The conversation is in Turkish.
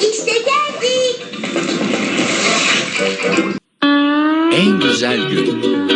İşte geldik. En güzel gün.